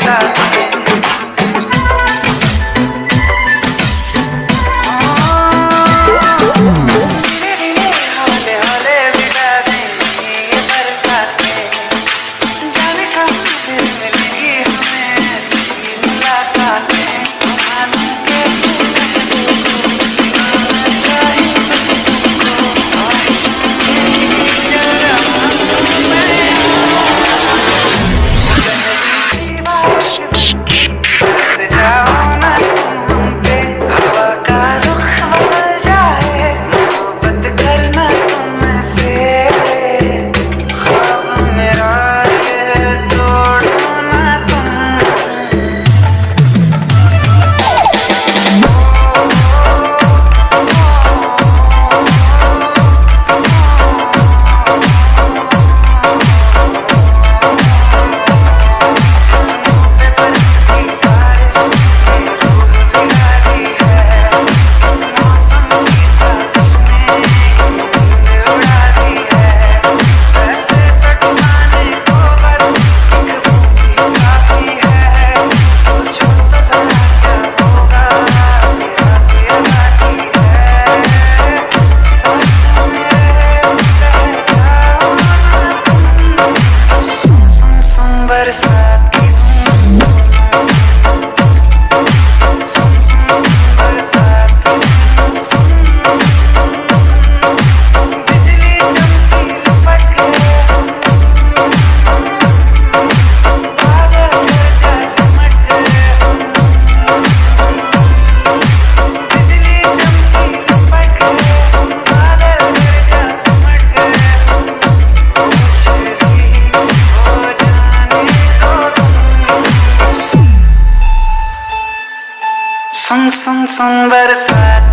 side. Sun, sun, sun, but it's hot.